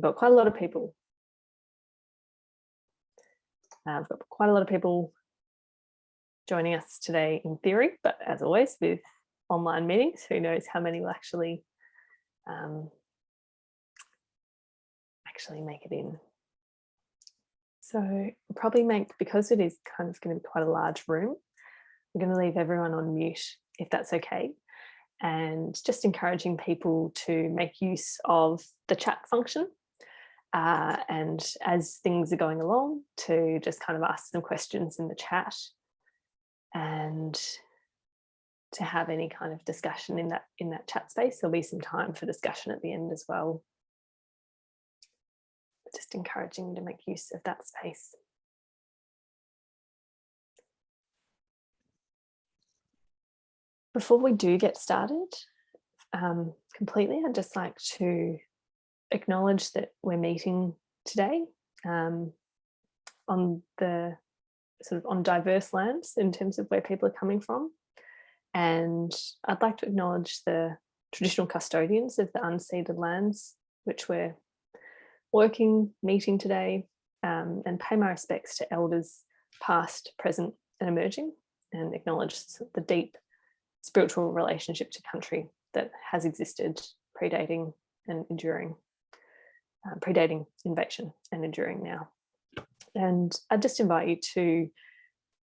we've got quite a lot of people. Uh, we've got quite a lot of people joining us today in theory, but as always with online meetings, who knows how many will actually um, actually make it in. So probably make, because it is kind of going to be quite a large room, I'm going to leave everyone on mute if that's okay. And just encouraging people to make use of the chat function. Uh, and as things are going along to just kind of ask some questions in the chat and to have any kind of discussion in that in that chat space. There'll be some time for discussion at the end as well. Just encouraging to make use of that space. Before we do get started um, completely, I'd just like to acknowledge that we're meeting today um, on the sort of on diverse lands in terms of where people are coming from. And I'd like to acknowledge the traditional custodians of the unceded lands, which we're working, meeting today, um, and pay my respects to elders past, present and emerging, and acknowledge the deep spiritual relationship to country that has existed predating and enduring, uh, predating invasion and enduring now. And I just invite you to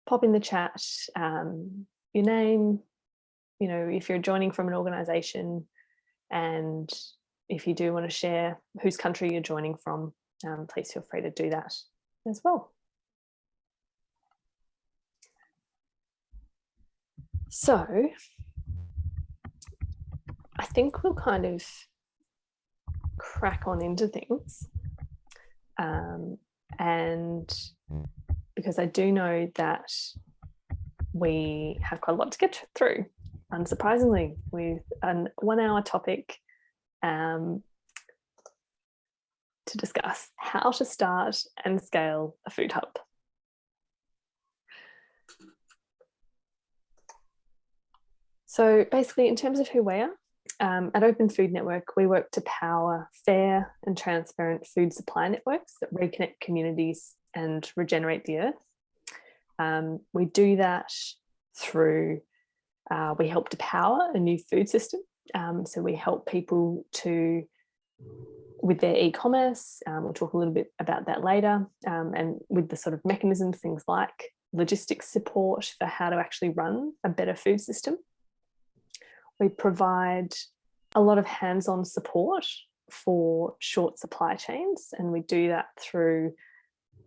pop in the chat um, your name, you know, if you're joining from an organization and if you do want to share whose country you're joining from, um, please feel free to do that as well. So I think we'll kind of crack on into things. Um, and because I do know that we have quite a lot to get through unsurprisingly, with a one hour topic um, to discuss how to start and scale a food hub. So basically, in terms of who we are, um, at Open Food Network, we work to power fair and transparent food supply networks that reconnect communities and regenerate the earth. Um, we do that through uh, we help to power a new food system. Um, so we help people to, with their e-commerce, um, we'll talk a little bit about that later, um, and with the sort of mechanisms, things like logistics support for how to actually run a better food system. We provide a lot of hands-on support for short supply chains, and we do that through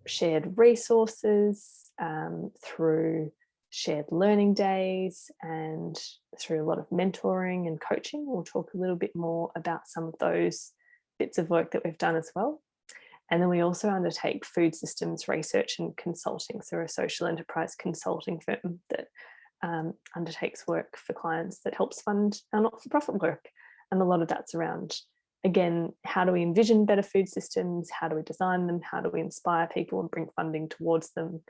shared resources, um, through shared learning days and through a lot of mentoring and coaching. We'll talk a little bit more about some of those bits of work that we've done as well. And then we also undertake food systems research and consulting. So we're a social enterprise consulting firm that um, undertakes work for clients that helps fund our not-for-profit work. And a lot of that's around, again, how do we envision better food systems? How do we design them? How do we inspire people and bring funding towards them?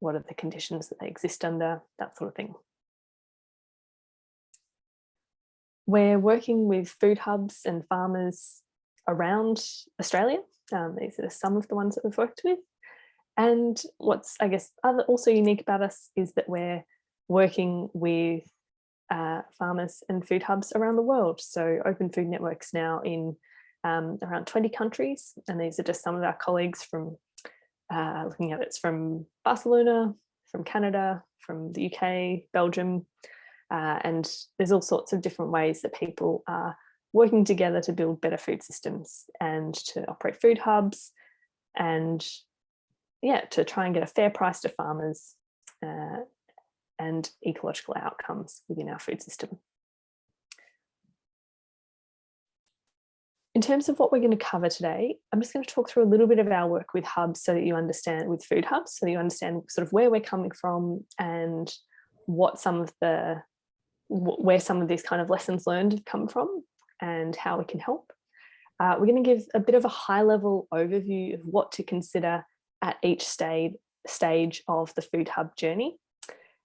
what are the conditions that they exist under, that sort of thing. We're working with food hubs and farmers around Australia. Um, these are some of the ones that we've worked with. And what's, I guess, other, also unique about us is that we're working with uh, farmers and food hubs around the world. So Open Food Networks now in um, around 20 countries. And these are just some of our colleagues from uh, looking at it's from Barcelona, from Canada, from the UK, Belgium, uh, and there's all sorts of different ways that people are working together to build better food systems and to operate food hubs and yeah, to try and get a fair price to farmers uh, and ecological outcomes within our food system. In terms of what we're going to cover today, I'm just going to talk through a little bit of our work with hubs so that you understand with food hubs, so that you understand sort of where we're coming from and what some of the, where some of these kind of lessons learned have come from and how we can help. Uh, we're going to give a bit of a high level overview of what to consider at each stage, stage of the food hub journey.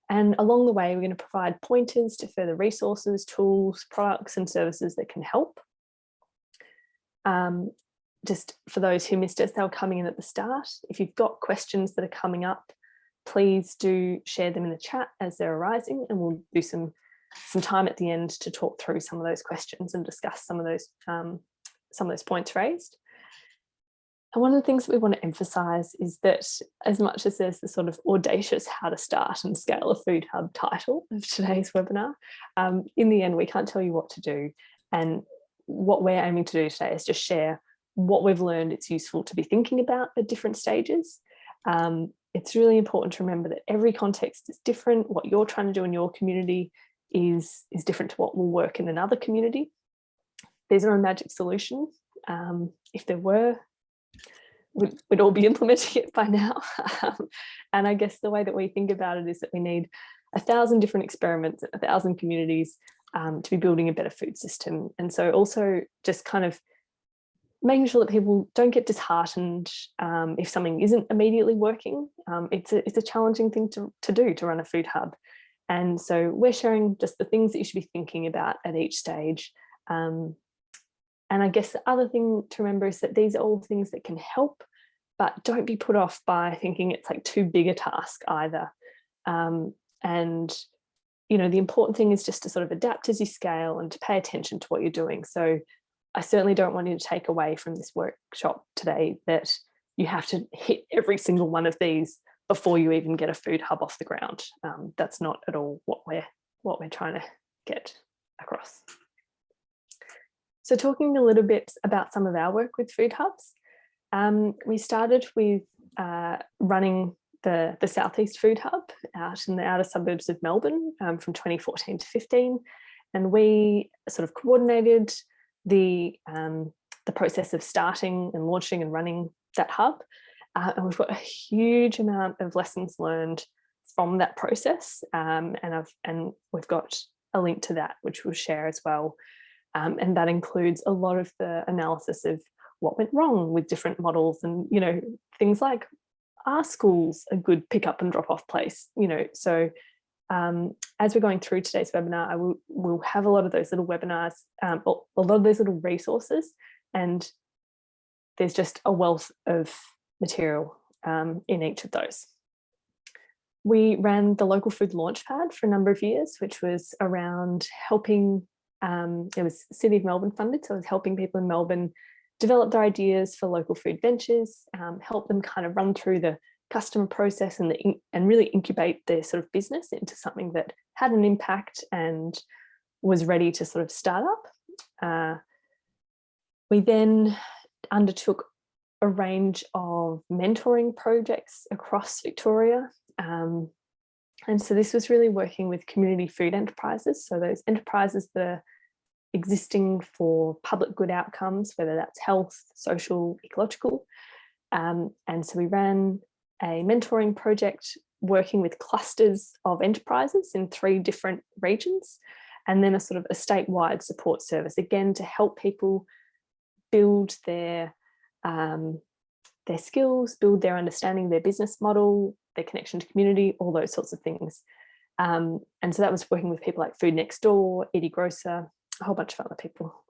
And along the way, we're going to provide pointers to further resources, tools, products and services that can help. Um, just for those who missed us, they were coming in at the start. If you've got questions that are coming up, please do share them in the chat as they're arising and we'll do some some time at the end to talk through some of those questions and discuss some of those um, some of those points raised. And one of the things that we want to emphasize is that as much as there's the sort of audacious how to start and scale a food hub title of today's webinar, um, in the end, we can't tell you what to do. And what we're aiming to do today is just share what we've learned it's useful to be thinking about at different stages. Um, it's really important to remember that every context is different. What you're trying to do in your community is, is different to what will work in another community. There's no magic solution. Um, if there were, we'd, we'd, all be implementing it by now. Um, and I guess the way that we think about it is that we need a thousand different experiments, a thousand communities um, to be building a better food system. And so also just kind of making sure that people don't get disheartened um, if something isn't immediately working. Um, it's, a, it's a challenging thing to, to do to run a food hub. And so we're sharing just the things that you should be thinking about at each stage. Um, and I guess the other thing to remember is that these are all things that can help, but don't be put off by thinking it's like too big a task either. Um, and, you know, the important thing is just to sort of adapt as you scale and to pay attention to what you're doing. So I certainly don't want you to take away from this workshop today that you have to hit every single one of these before you even get a food hub off the ground. Um, that's not at all what we're what we're trying to get across. So talking a little bit about some of our work with food hubs, um, we started with uh, running the, the Southeast Food Hub out in the outer suburbs of Melbourne um, from 2014 to 15. And we sort of coordinated the, um, the process of starting and launching and running that hub. Uh, and we've got a huge amount of lessons learned from that process. Um, and, I've, and we've got a link to that, which we'll share as well. Um, and that includes a lot of the analysis of what went wrong with different models and, you know, things like are schools a good pick up and drop off place, you know, so um, as we're going through today's webinar, I will will have a lot of those little webinars, um, a lot of those little resources, and there's just a wealth of material um, in each of those. We ran the local food launchpad for a number of years, which was around helping, um, it was City of Melbourne funded, so it was helping people in Melbourne develop their ideas for local food ventures, um, help them kind of run through the customer process and, the, and really incubate their sort of business into something that had an impact and was ready to sort of start up. Uh, we then undertook a range of mentoring projects across Victoria. Um, and so this was really working with community food enterprises. So those enterprises that are existing for public good outcomes, whether that's health, social, ecological. Um, and so we ran a mentoring project working with clusters of enterprises in three different regions, and then a sort of a statewide support service, again, to help people build their, um, their skills, build their understanding, their business model, their connection to community, all those sorts of things. Um, and so that was working with people like Food Next Door, Eddie Grocer, a whole bunch of other people.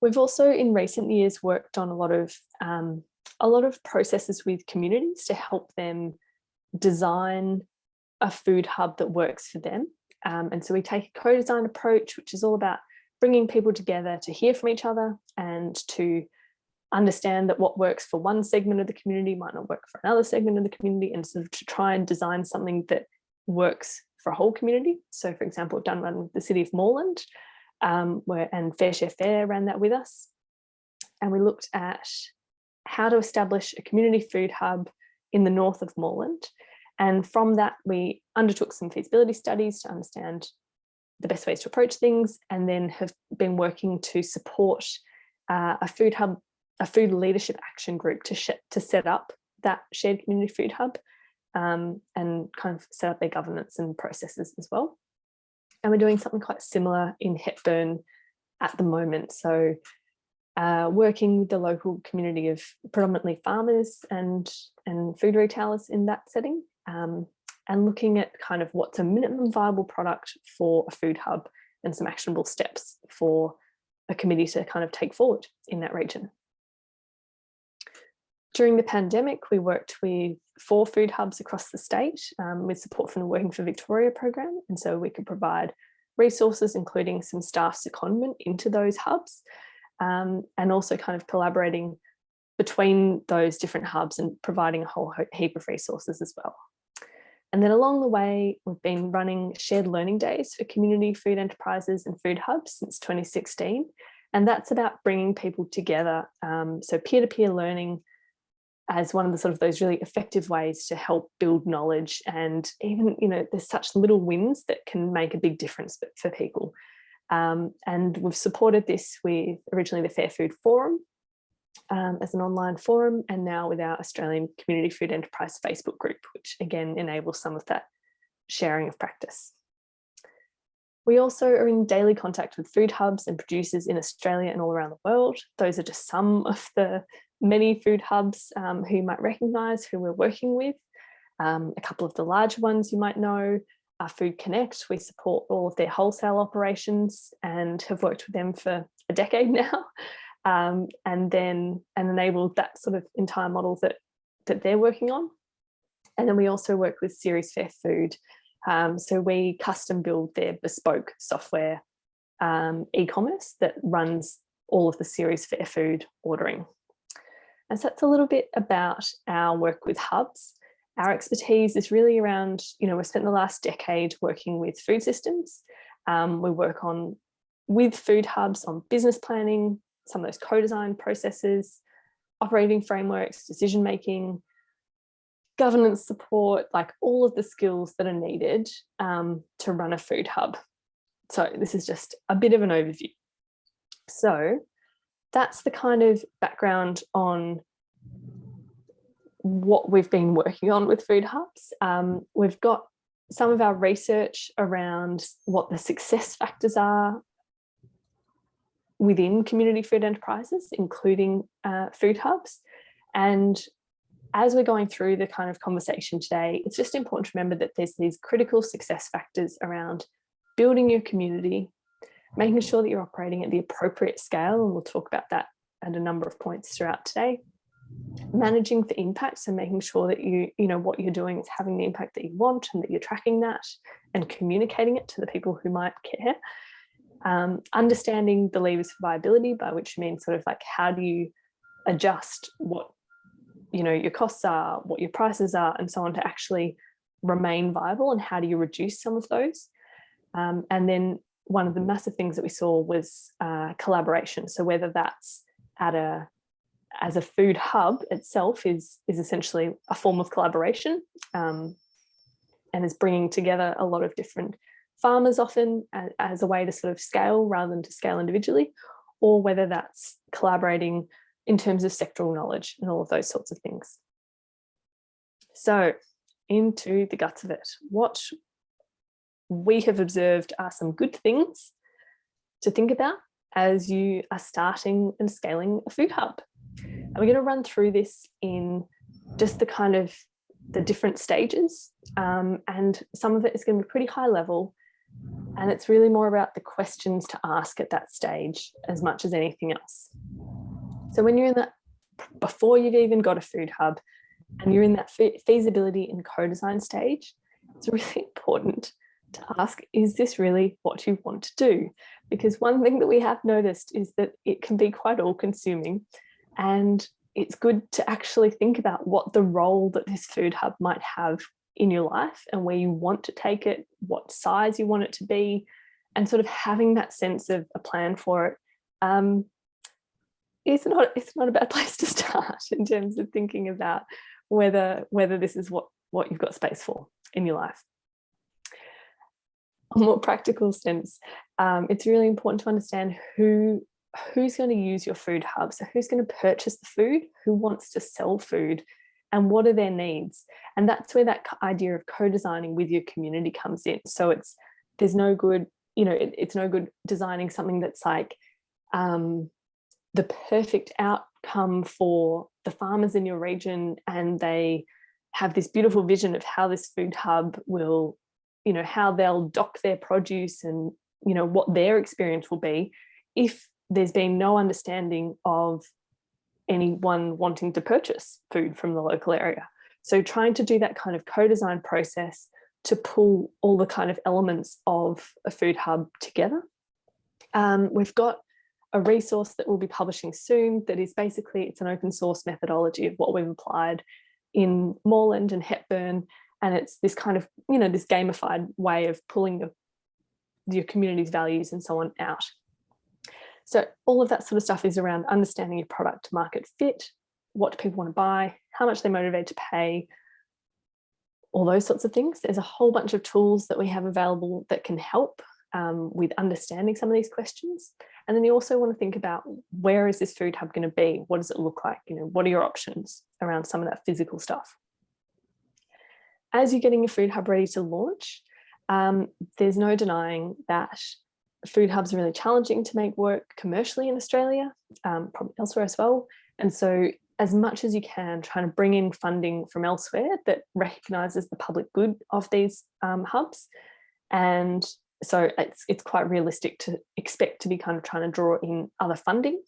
We've also in recent years worked on a lot of um, a lot of processes with communities to help them design a food hub that works for them. Um, and so we take a co-design approach, which is all about bringing people together to hear from each other and to understand that what works for one segment of the community might not work for another segment of the community and sort of to try and design something that works for a whole community. So for example, done one with the city of Moreland um, where and FareShare Fair ran that with us. And we looked at how to establish a community food hub in the north of Moreland. And from that, we undertook some feasibility studies to understand the best ways to approach things and then have been working to support uh, a food hub, a food leadership action group to, to set up that shared community food hub um, and kind of set up their governance and processes as well. And we're doing something quite similar in Hepburn at the moment. So uh, working with the local community of predominantly farmers and, and food retailers in that setting um, and looking at kind of what's a minimum viable product for a food hub and some actionable steps for a committee to kind of take forward in that region. During the pandemic, we worked with four food hubs across the state um, with support from the Working for Victoria program. And so we could provide resources, including some staff secondment into those hubs um, and also kind of collaborating between those different hubs and providing a whole heap of resources as well. And then along the way, we've been running shared learning days for community food enterprises and food hubs since 2016. And that's about bringing people together. Um, so peer-to-peer -peer learning as one of the sort of those really effective ways to help build knowledge and even, you know, there's such little wins that can make a big difference for, people. Um, and we've supported this with originally the Fair Food Forum um, as an online forum and now with our Australian Community Food Enterprise Facebook group, which again enables some of that sharing of practice. We also are in daily contact with food hubs and producers in Australia and all around the world. Those are just some of the many food hubs um, who you might recognise who we're working with. Um, a couple of the large ones you might know are Food Connect. We support all of their wholesale operations and have worked with them for a decade now. Um, and then and enabled that sort of entire model that that they're working on. And then we also work with Ceres Fair Food. Um, so we custom build their bespoke software um, e-commerce that runs all of the Ceres Fair Food ordering. And so that's a little bit about our work with hubs. Our expertise is really around, you know, we've spent the last decade working with food systems. Um, we work on with food hubs on business planning, some of those co-design processes, operating frameworks, decision making, governance support, like all of the skills that are needed um, to run a food hub. So this is just a bit of an overview. So that's the kind of background on what we've been working on with food hubs. Um, we've got some of our research around what the success factors are within community food enterprises, including uh, food hubs. And as we're going through the kind of conversation today, it's just important to remember that there's these critical success factors around building your community, making sure that you're operating at the appropriate scale, and we'll talk about that at a number of points throughout today. Managing for impacts and making sure that you, you know, what you're doing is having the impact that you want and that you're tracking that and communicating it to the people who might care. Um, understanding the levers for viability, by which means sort of like how do you adjust what you know your costs are, what your prices are, and so on to actually remain viable, and how do you reduce some of those? Um, and then one of the massive things that we saw was uh, collaboration. So whether that's at a as a food hub itself is is essentially a form of collaboration um, and is bringing together a lot of different farmers often as, as a way to sort of scale rather than to scale individually or whether that's collaborating in terms of sectoral knowledge and all of those sorts of things. So into the guts of it, what we have observed are some good things to think about as you are starting and scaling a food hub. And we're going to run through this in just the kind of the different stages um, and some of it is going to be pretty high level and it's really more about the questions to ask at that stage as much as anything else. So when you're in that, before you've even got a food hub and you're in that feasibility and co-design stage, it's really important to ask, is this really what you want to do? Because one thing that we have noticed is that it can be quite all consuming and it's good to actually think about what the role that this food hub might have in your life and where you want to take it, what size you want it to be, and sort of having that sense of a plan for it um, it's not it's not a bad place to start in terms of thinking about whether whether this is what what you've got space for in your life a more practical sense, um, it's really important to understand who who's going to use your food hub. So who's going to purchase the food, who wants to sell food, and what are their needs? And that's where that idea of co-designing with your community comes in. So it's there's no good, you know, it, it's no good designing something that's like um, the perfect outcome for the farmers in your region and they have this beautiful vision of how this food hub will you know, how they'll dock their produce and, you know, what their experience will be if there's been no understanding of anyone wanting to purchase food from the local area. So trying to do that kind of co-design process to pull all the kind of elements of a food hub together. Um, we've got a resource that we'll be publishing soon that is basically, it's an open source methodology of what we've applied in Moreland and Hepburn. And it's this kind of, you know, this gamified way of pulling your, your community's values and so on out. So all of that sort of stuff is around understanding your product market fit, what do people want to buy, how much they're motivated to pay, all those sorts of things. There's a whole bunch of tools that we have available that can help um, with understanding some of these questions. And then you also want to think about where is this food hub going to be? What does it look like? You know, what are your options around some of that physical stuff? As you're getting your food hub ready to launch, um, there's no denying that food hubs are really challenging to make work commercially in Australia, um, probably elsewhere as well. And so as much as you can, trying to bring in funding from elsewhere that recognises the public good of these um, hubs. And so it's, it's quite realistic to expect to be kind of trying to draw in other funding.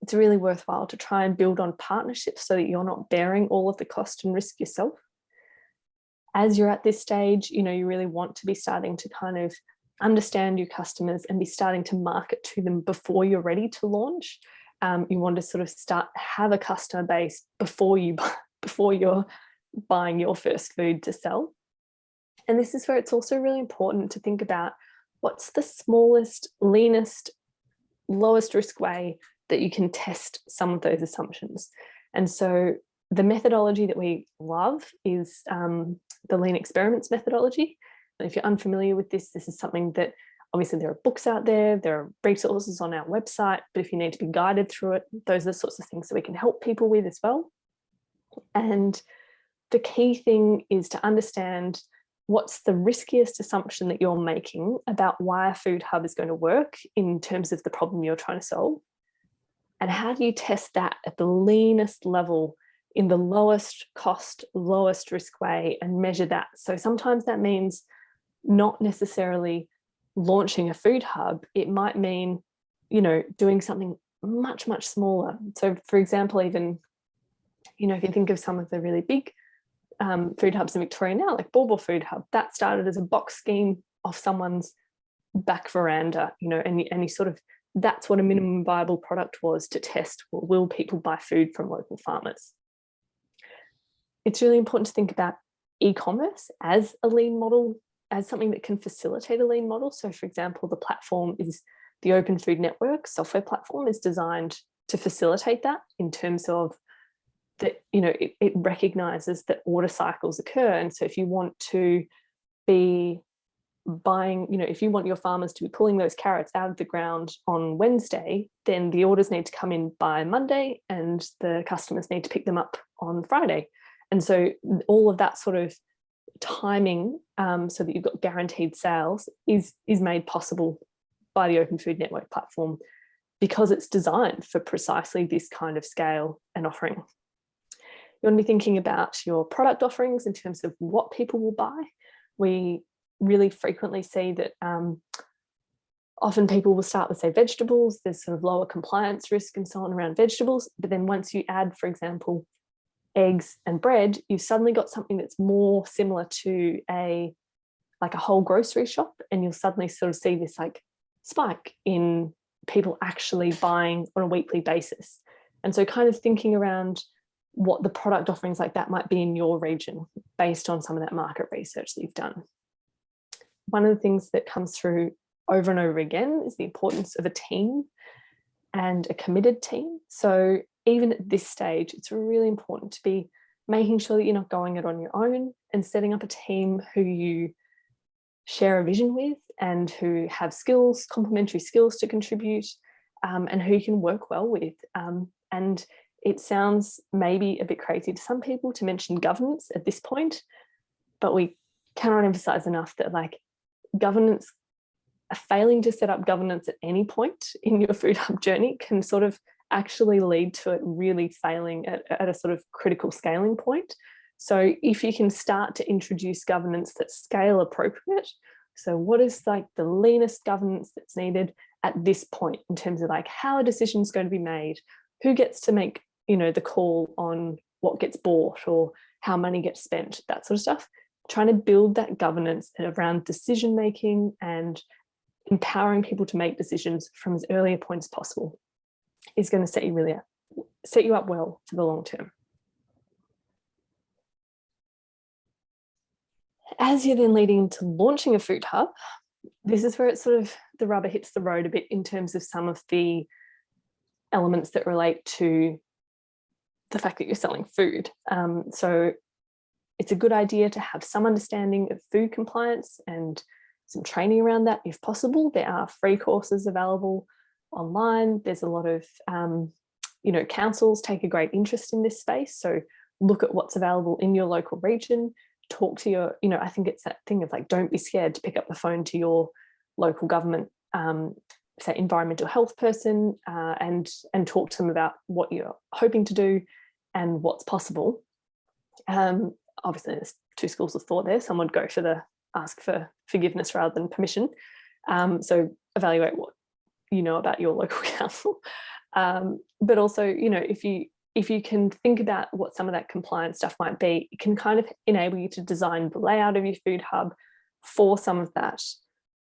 It's really worthwhile to try and build on partnerships so that you're not bearing all of the cost and risk yourself. As you're at this stage, you know, you really want to be starting to kind of understand your customers and be starting to market to them before you're ready to launch um, you want to sort of start have a customer base before you before you're buying your first food to sell. And this is where it's also really important to think about what's the smallest, leanest, lowest risk way that you can test some of those assumptions. And so the methodology that we love is um, the lean experiments methodology. And if you're unfamiliar with this, this is something that Obviously, there are books out there, there are resources on our website, but if you need to be guided through it, those are the sorts of things that we can help people with as well. And the key thing is to understand what's the riskiest assumption that you're making about why a food hub is going to work in terms of the problem you're trying to solve. And how do you test that at the leanest level in the lowest cost, lowest risk way and measure that. So sometimes that means not necessarily launching a food hub, it might mean, you know, doing something much, much smaller. So for example, even, you know, if you think of some of the really big um, food hubs in Victoria now, like Baw Food Hub, that started as a box scheme off someone's back veranda, you know, and, and you sort of, that's what a minimum viable product was to test, well, will people buy food from local farmers? It's really important to think about e-commerce as a lean model as something that can facilitate a lean model. So for example, the platform is the Open Food Network software platform is designed to facilitate that in terms of that, you know, it, it recognizes that order cycles occur. And so if you want to be buying, you know, if you want your farmers to be pulling those carrots out of the ground on Wednesday, then the orders need to come in by Monday and the customers need to pick them up on Friday. And so all of that sort of timing um, so that you've got guaranteed sales is, is made possible by the Open Food Network platform because it's designed for precisely this kind of scale and offering. You want to be thinking about your product offerings in terms of what people will buy. We really frequently see that um, often people will start with say vegetables, there's sort of lower compliance risk and so on around vegetables, but then once you add, for example, eggs and bread, you've suddenly got something that's more similar to a like a whole grocery shop and you'll suddenly sort of see this like spike in people actually buying on a weekly basis. And so kind of thinking around what the product offerings like that might be in your region based on some of that market research that you've done. One of the things that comes through over and over again is the importance of a team and a committed team. So even at this stage, it's really important to be making sure that you're not going it on your own and setting up a team who you share a vision with and who have skills, complementary skills to contribute um, and who you can work well with. Um, and it sounds maybe a bit crazy to some people to mention governance at this point, but we cannot emphasize enough that like governance, failing to set up governance at any point in your food hub journey can sort of actually lead to it really failing at, at a sort of critical scaling point. So if you can start to introduce governance that's scale appropriate, so what is like the leanest governance that's needed at this point in terms of like how a decision is going to be made? who gets to make, you know, the call on what gets bought or how money gets spent, that sort of stuff. Trying to build that governance around decision making and empowering people to make decisions from as early a point as possible is going to set you really up, set you up well for the long term. As you're then leading to launching a food hub, this is where it's sort of the rubber hits the road a bit in terms of some of the elements that relate to the fact that you're selling food. Um, so it's a good idea to have some understanding of food compliance and some training around that if possible. There are free courses available online. There's a lot of, um, you know, councils take a great interest in this space. So look at what's available in your local region, talk to your, you know, I think it's that thing of like, don't be scared to pick up the phone to your local government, um, say environmental health person uh, and, and talk to them about what you're hoping to do and what's possible. Um, obviously there's two schools of thought there. Some would go for the ask for forgiveness rather than permission. Um, so evaluate what you know about your local council. Um, but also, you know, if you if you can think about what some of that compliance stuff might be, it can kind of enable you to design the layout of your food hub for some of that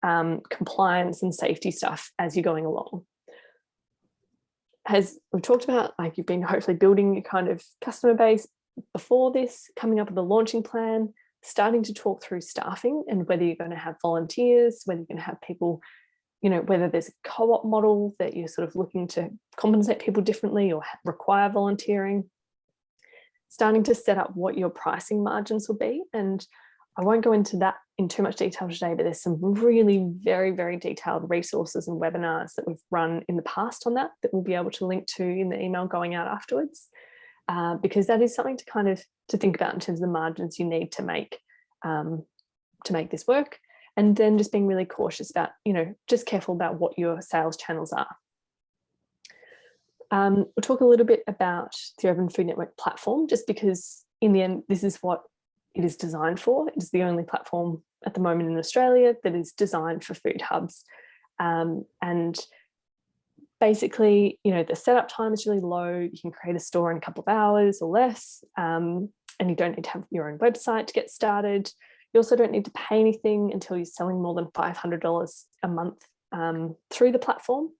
um, compliance and safety stuff as you're going along. As we've talked about, like you've been hopefully building your kind of customer base before this, coming up with a launching plan, starting to talk through staffing and whether you're going to have volunteers, whether you're going to have people, you know, whether there's a co-op model that you're sort of looking to compensate people differently or require volunteering, starting to set up what your pricing margins will be. And I won't go into that in too much detail today, but there's some really very, very detailed resources and webinars that we've run in the past on that that we'll be able to link to in the email going out afterwards. Uh, because that is something to kind of to think about in terms of the margins you need to make um, to make this work. And then just being really cautious about, you know, just careful about what your sales channels are. Um, we'll talk a little bit about the Open Food Network platform, just because in the end, this is what it is designed for. It is the only platform at the moment in Australia that is designed for food hubs. Um, and basically, you know, the setup time is really low. You can create a store in a couple of hours or less, um, and you don't need to have your own website to get started. You also don't need to pay anything until you're selling more than $500 a month um, through the platform.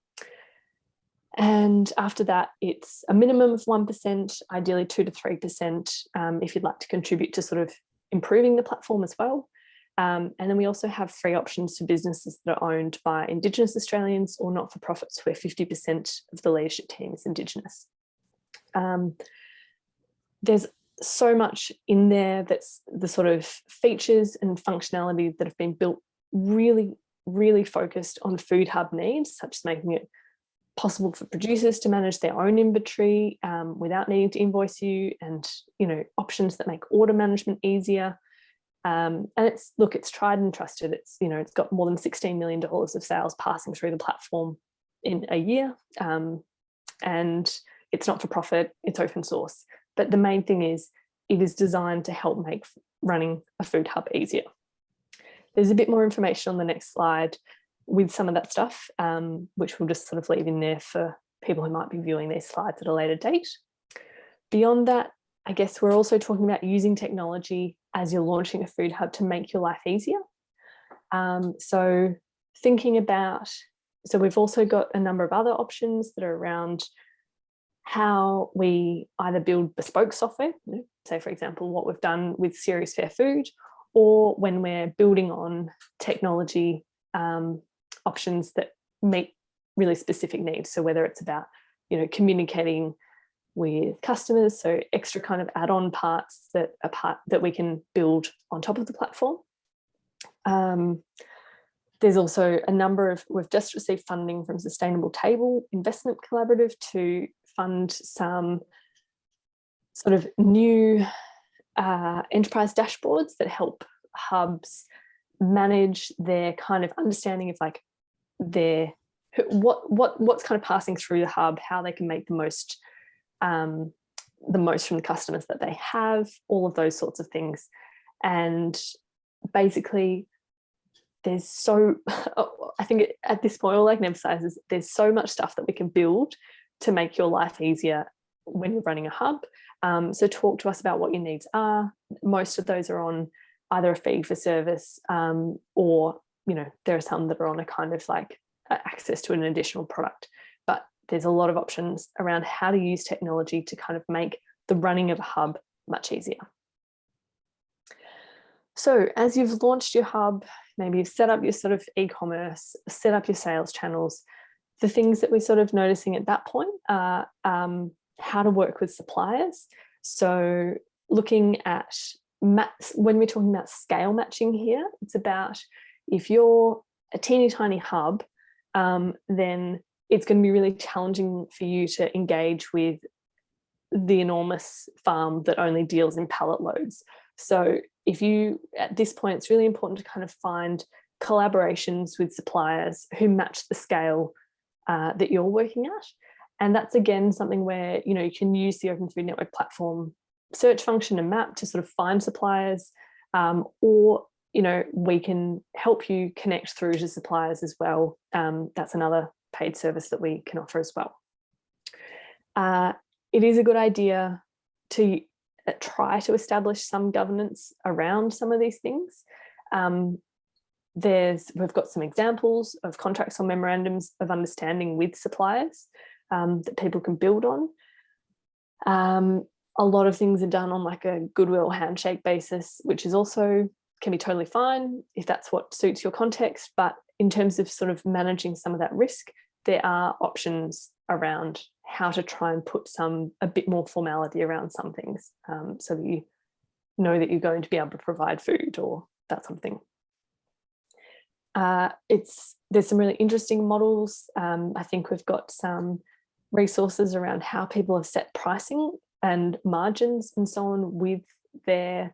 And after that, it's a minimum of 1%, ideally 2 to 3% um, if you'd like to contribute to sort of improving the platform as well. Um, and then we also have free options for businesses that are owned by Indigenous Australians or not-for-profits where 50% of the leadership team is Indigenous. Um, there's so much in there that's the sort of features and functionality that have been built really, really focused on food hub needs, such as making it possible for producers to manage their own inventory um, without needing to invoice you and, you know, options that make order management easier, um, and it's, look, it's tried and trusted. It's, you know, it's got more than $16 million of sales passing through the platform in a year. Um, and it's not for profit, it's open source. But the main thing is it is designed to help make running a food hub easier. There's a bit more information on the next slide with some of that stuff, um, which we'll just sort of leave in there for people who might be viewing these slides at a later date. Beyond that, I guess we're also talking about using technology as you're launching a food hub to make your life easier. Um, so thinking about, so we've also got a number of other options that are around how we either build bespoke software, say for example, what we've done with Ceres Fair Food, or when we're building on technology um, options that meet really specific needs. So whether it's about, you know, communicating with customers. So extra kind of add-on parts that are part that we can build on top of the platform. Um, there's also a number of, we've just received funding from Sustainable Table Investment Collaborative to fund some sort of new uh, enterprise dashboards that help hubs manage their kind of understanding of like their what what what's kind of passing through the hub, how they can make the most um, the most from the customers that they have, all of those sorts of things. And basically, there's so, I think at this point, all I can emphasize is there's so much stuff that we can build to make your life easier when you're running a hub. Um, so talk to us about what your needs are. Most of those are on either a fee for service um, or, you know, there are some that are on a kind of like access to an additional product. But there's a lot of options around how to use technology to kind of make the running of a hub much easier. So as you've launched your hub, maybe you've set up your sort of e-commerce, set up your sales channels, the things that we're sort of noticing at that point are um, how to work with suppliers. So looking at maps, when we're talking about scale matching here, it's about if you're a teeny tiny hub, um, then it's going to be really challenging for you to engage with the enormous farm that only deals in pallet loads. So if you, at this point, it's really important to kind of find collaborations with suppliers who match the scale uh, that you're working at. And that's again something where you know you can use the Open Food Network platform search function and map to sort of find suppliers, um, or you know we can help you connect through to suppliers as well. Um, that's another paid service that we can offer as well. Uh, it is a good idea to uh, try to establish some governance around some of these things. Um, there's we've got some examples of contracts or memorandums of understanding with suppliers um, that people can build on. Um, a lot of things are done on like a goodwill handshake basis, which is also can be totally fine if that's what suits your context. But in terms of sort of managing some of that risk, there are options around how to try and put some a bit more formality around some things um, so that you know that you're going to be able to provide food or that something. Uh, it's there's some really interesting models. Um, I think we've got some resources around how people have set pricing and margins and so on with their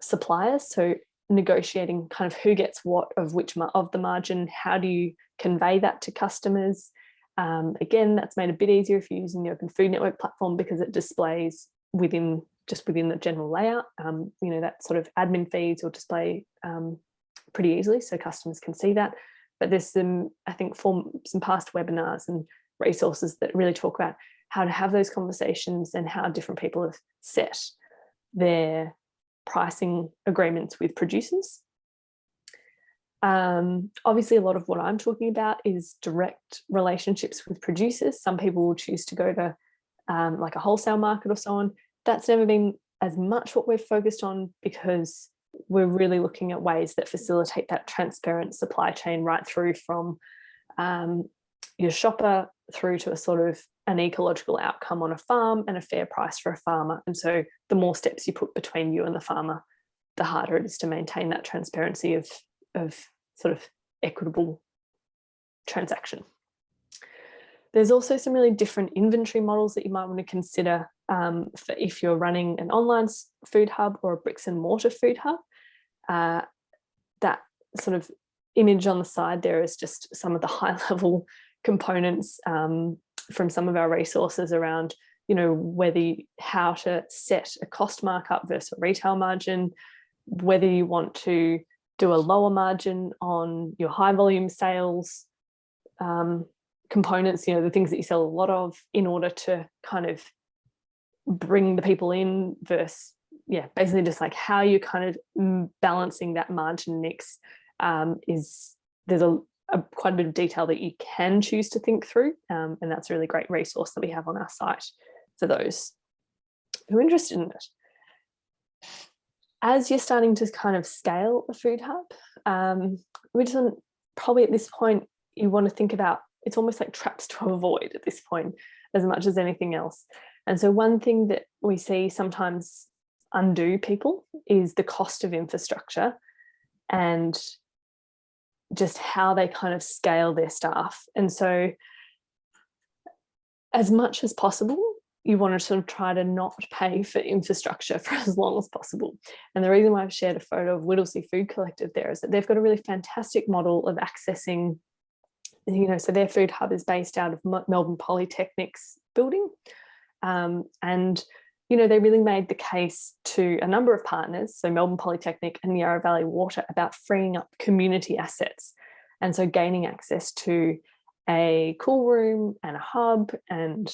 suppliers. So negotiating kind of who gets what of which of the margin, how do you convey that to customers? Um, again, that's made a bit easier if you're using the Open Food Network platform because it displays within just within the general layout, um, you know, that sort of admin feeds will display um, pretty easily so customers can see that. But there's some, I think, from some past webinars and resources that really talk about how to have those conversations and how different people have set their pricing agreements with producers. Um, obviously, a lot of what I'm talking about is direct relationships with producers. Some people will choose to go to um, like a wholesale market or so on. That's never been as much what we've focused on because we're really looking at ways that facilitate that transparent supply chain right through from um, your shopper through to a sort of an ecological outcome on a farm and a fair price for a farmer. And so the more steps you put between you and the farmer, the harder it is to maintain that transparency of, of sort of equitable transaction. There's also some really different inventory models that you might want to consider um, for if you're running an online food hub or a bricks and mortar food hub. Uh, that sort of image on the side there is just some of the high level components um, from some of our resources around, you know, whether how to set a cost markup versus a retail margin, whether you want to do a lower margin on your high volume sales um, components, you know, the things that you sell a lot of in order to kind of bring the people in versus, yeah, basically just like how you're kind of mm, balancing that margin mix um, is there's a a, quite a bit of detail that you can choose to think through. Um, and that's a really great resource that we have on our site for those who are interested in it. As you're starting to kind of scale a food hub, um, we just want, probably at this point, you want to think about, it's almost like traps to avoid at this point, as much as anything else. And so one thing that we see sometimes undo people is the cost of infrastructure and just how they kind of scale their staff. And so as much as possible, you want to sort of try to not pay for infrastructure for as long as possible. And the reason why I've shared a photo of Whittlesea Food Collective there is that they've got a really fantastic model of accessing, you know, so their food hub is based out of Melbourne Polytechnic's building. Um, and you know, they really made the case to a number of partners, so Melbourne Polytechnic and Yarra Valley Water, about freeing up community assets. And so gaining access to a cool room and a hub and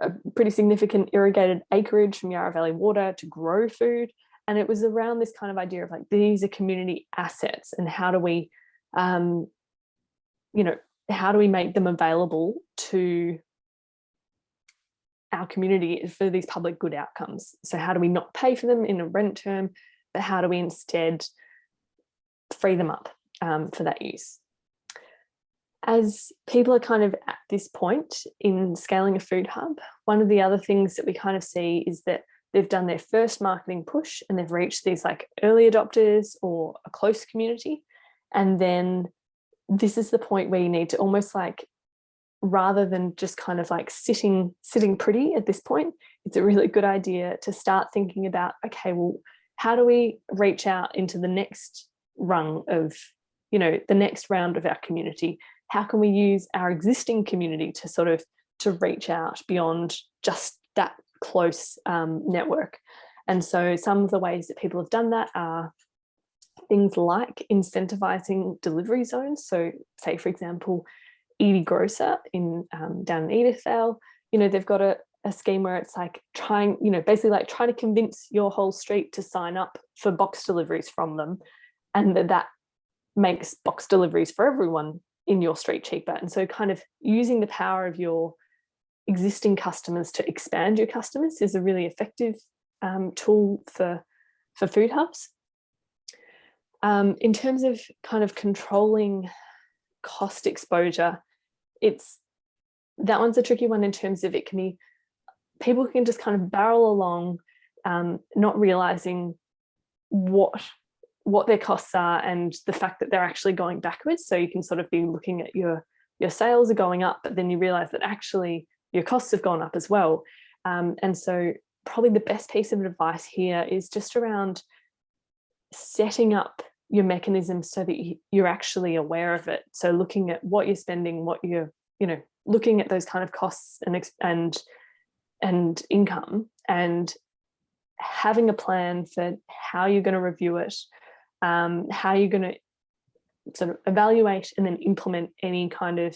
a pretty significant irrigated acreage from Yarra Valley Water to grow food. And it was around this kind of idea of like, these are community assets and how do we, um, you know, how do we make them available to our community is for these public good outcomes? So how do we not pay for them in a rent term, but how do we instead free them up um, for that use? As people are kind of at this point in scaling a food hub, one of the other things that we kind of see is that they've done their first marketing push and they've reached these like early adopters or a close community. And then this is the point where you need to almost like, rather than just kind of like sitting, sitting pretty at this point, it's a really good idea to start thinking about, okay, well, how do we reach out into the next rung of, you know, the next round of our community? How can we use our existing community to sort of to reach out beyond just that close um, network? And so some of the ways that people have done that are things like incentivizing delivery zones. So say, for example, Edie Grocer in um, down in Edithvale, you know, they've got a, a scheme where it's like trying, you know, basically like trying to convince your whole street to sign up for box deliveries from them. And that, that makes box deliveries for everyone in your street cheaper. And so kind of using the power of your existing customers to expand your customers is a really effective um, tool for, for food hubs. Um, in terms of kind of controlling cost exposure, it's that one's a tricky one in terms of it can be people can just kind of barrel along, um, not realizing what what their costs are and the fact that they're actually going backwards. So you can sort of be looking at your your sales are going up, but then you realize that actually your costs have gone up as well. Um, and so probably the best piece of advice here is just around setting up your mechanism so that you're actually aware of it. So looking at what you're spending, what you're, you know, looking at those kind of costs and and and income and having a plan for how you're going to review it, um, how you're going to sort of evaluate and then implement any kind of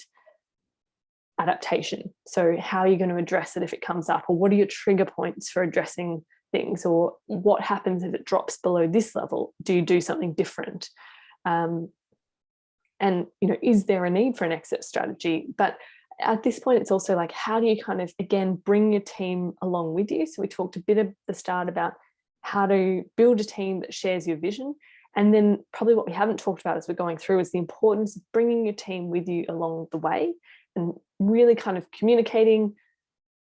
adaptation. So how are you going to address it if it comes up or what are your trigger points for addressing things or what happens if it drops below this level? Do you do something different? Um, and, you know, is there a need for an exit strategy? But at this point, it's also like, how do you kind of, again, bring your team along with you? So we talked a bit at the start about how to build a team that shares your vision. And then probably what we haven't talked about as we're going through is the importance of bringing your team with you along the way and really kind of communicating,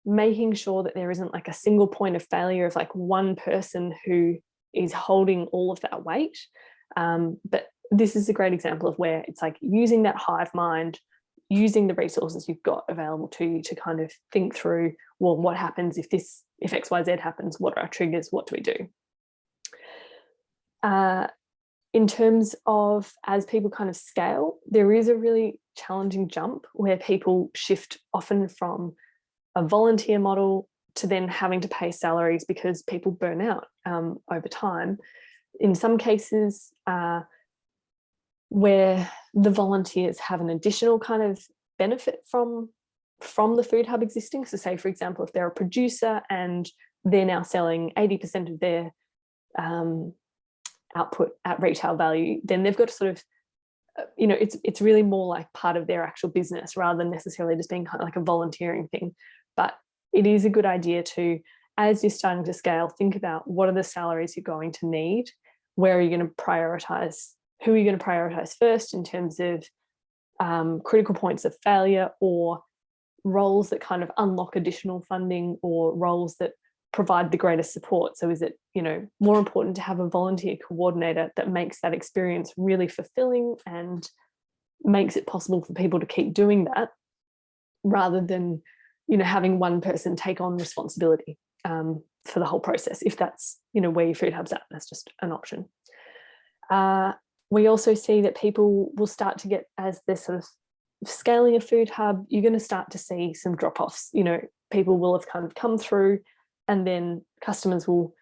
making sure that there isn't like a single point of failure of like one person who is holding all of that weight. Um, but this is a great example of where it's like using that hive mind, using the resources you've got available to you to kind of think through, well, what happens if this, if X, Y, Z happens, what are our triggers, what do we do? Uh, in terms of as people kind of scale, there is a really challenging jump where people shift often from a volunteer model to then having to pay salaries because people burn out um, over time. In some cases, uh, where the volunteers have an additional kind of benefit from from the food hub existing. So say, for example, if they're a producer and they're now selling 80% of their um, output at retail value, then they've got to sort of, uh, you know, it's it's really more like part of their actual business rather than necessarily just being kind of like a volunteering thing. But it is a good idea to, as you're starting to scale, think about what are the salaries you're going to need, where are you going to prioritize who are you going to prioritize first in terms of um, critical points of failure or roles that kind of unlock additional funding or roles that provide the greatest support. So is it, you know, more important to have a volunteer coordinator that makes that experience really fulfilling and makes it possible for people to keep doing that rather than, you know, having one person take on responsibility um, for the whole process. If that's, you know, where your food hub's at, that's just an option. Uh, we also see that people will start to get, as they're sort of scaling a food hub, you're going to start to see some drop-offs. You know, people will have kind of come through and then customers will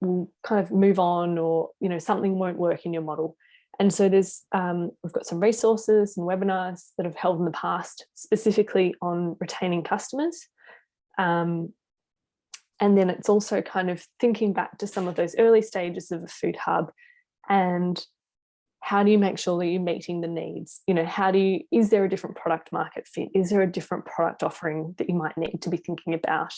will kind of move on or, you know, something won't work in your model. And so there's, um, we've got some resources and webinars that have held in the past specifically on retaining customers. Um, and then it's also kind of thinking back to some of those early stages of a food hub and how do you make sure that you're meeting the needs? You know, how do you, is there a different product market fit? Is there a different product offering that you might need to be thinking about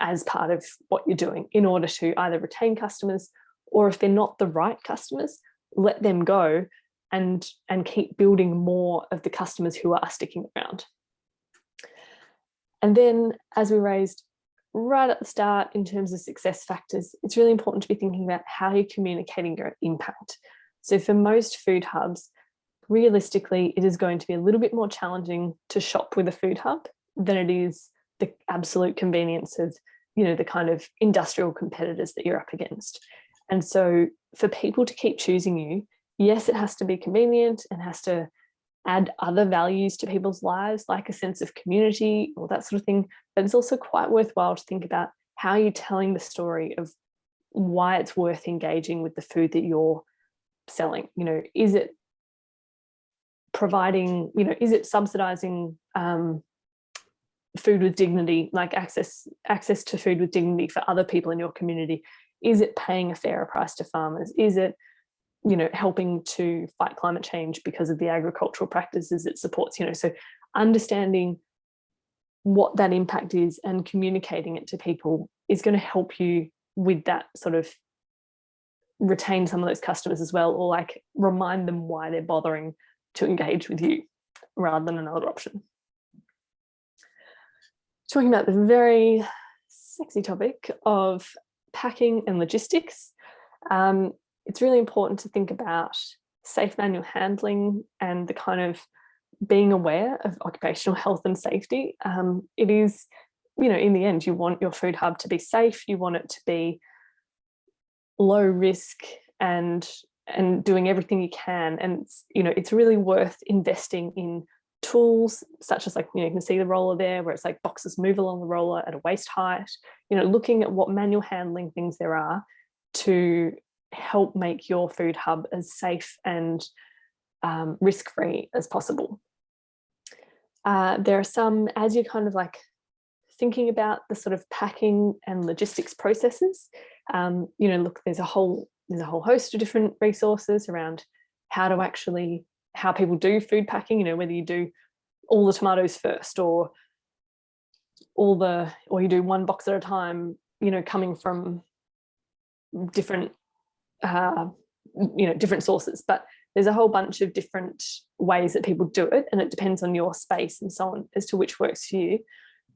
as part of what you're doing in order to either retain customers or if they're not the right customers, let them go and, and keep building more of the customers who are sticking around. And then as we raised right at the start in terms of success factors, it's really important to be thinking about how you're communicating your impact. So for most food hubs, realistically, it is going to be a little bit more challenging to shop with a food hub than it is the absolute convenience of, you know, the kind of industrial competitors that you're up against. And so for people to keep choosing you, yes, it has to be convenient and has to add other values to people's lives, like a sense of community or that sort of thing. But it's also quite worthwhile to think about how you're telling the story of why it's worth engaging with the food that you're selling. You know, is it providing, you know, is it subsidizing um, food with dignity, like access access to food with dignity for other people in your community? Is it paying a fairer price to farmers? Is it, you know, helping to fight climate change because of the agricultural practices it supports? You know, so understanding what that impact is and communicating it to people is going to help you with that sort of retain some of those customers as well or like remind them why they're bothering to engage with you rather than another option. Talking about the very sexy topic of packing and logistics, um, it's really important to think about safe manual handling and the kind of being aware of occupational health and safety. Um, it is, you know, in the end, you want your food hub to be safe, you want it to be low risk and and doing everything you can and you know it's really worth investing in tools such as like you know you can see the roller there where it's like boxes move along the roller at a waist height you know looking at what manual handling things there are to help make your food hub as safe and um, risk-free as possible. Uh, there are some as you're kind of like thinking about the sort of packing and logistics processes, um, you know, look, there's a whole there's a whole host of different resources around how to actually how people do food packing. You know, whether you do all the tomatoes first or all the or you do one box at a time. You know, coming from different uh, you know different sources, but there's a whole bunch of different ways that people do it and it depends on your space and so on as to which works for you.